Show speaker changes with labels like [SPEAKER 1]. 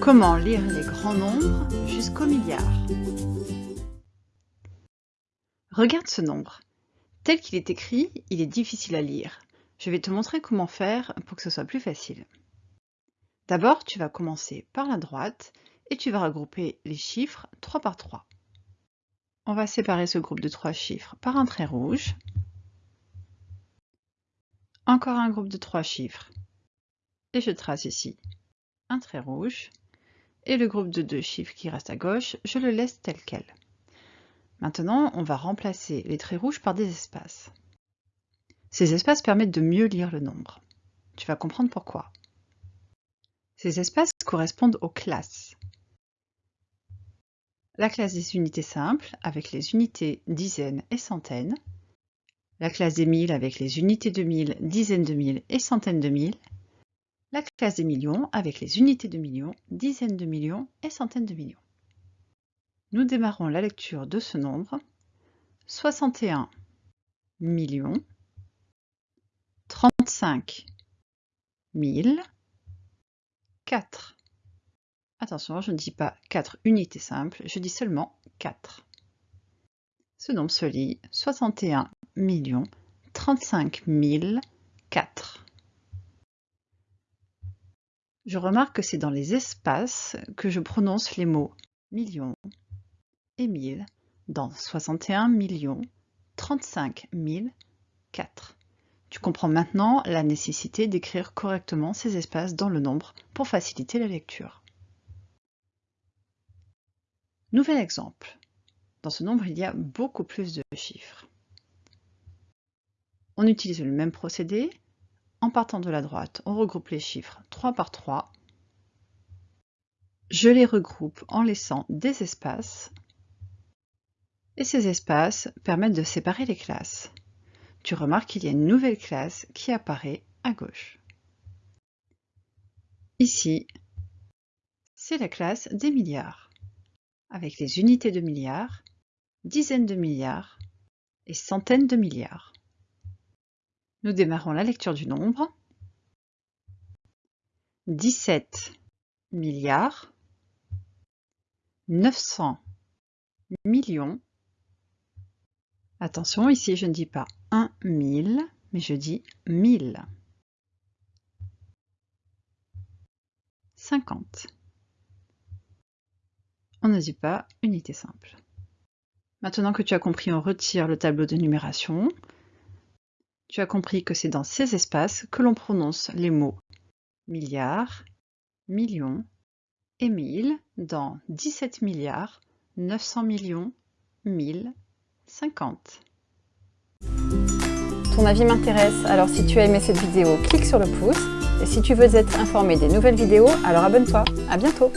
[SPEAKER 1] Comment lire les grands nombres jusqu'au milliard Regarde ce nombre. Tel qu'il est écrit, il est difficile à lire. Je vais te montrer comment faire pour que ce soit plus facile. D'abord, tu vas commencer par la droite et tu vas regrouper les chiffres 3 par 3. On va séparer ce groupe de 3 chiffres par un trait rouge. Encore un groupe de 3 chiffres. Et je trace ici un trait rouge. Et le groupe de deux chiffres qui reste à gauche, je le laisse tel quel. Maintenant, on va remplacer les traits rouges par des espaces. Ces espaces permettent de mieux lire le nombre. Tu vas comprendre pourquoi. Ces espaces correspondent aux classes. La classe des unités simples avec les unités dizaines et centaines. La classe des mille avec les unités de mille, dizaines de mille et centaines de mille la classe des millions avec les unités de millions, dizaines de millions et centaines de millions. Nous démarrons la lecture de ce nombre. 61 millions, 35 000, 4. Attention, je ne dis pas 4 unités simples, je dis seulement 4. Ce nombre se lit 61 millions, 35 000, 4 je remarque que c'est dans les espaces que je prononce les mots millions et mille dans 61 millions 35 000 4. Tu comprends maintenant la nécessité d'écrire correctement ces espaces dans le nombre pour faciliter la lecture. Nouvel exemple. Dans ce nombre, il y a beaucoup plus de chiffres. On utilise le même procédé, en partant de la droite, on regroupe les chiffres 3 par 3. Je les regroupe en laissant des espaces. Et ces espaces permettent de séparer les classes. Tu remarques qu'il y a une nouvelle classe qui apparaît à gauche. Ici, c'est la classe des milliards, avec les unités de milliards, dizaines de milliards et centaines de milliards. Nous démarrons la lecture du nombre. 17 milliards 900 millions. Attention, ici je ne dis pas 1 mille, mais je dis 1000. 50. On ne dit pas unité simple. Maintenant que tu as compris, on retire le tableau de numération. Tu as compris que c'est dans ces espaces que l'on prononce les mots milliards, millions et mille dans 17 milliards, 900 millions, 1000, 50.
[SPEAKER 2] Ton avis m'intéresse, alors si tu as aimé cette vidéo, clique sur le pouce. Et si tu veux être informé des nouvelles vidéos, alors abonne-toi. À bientôt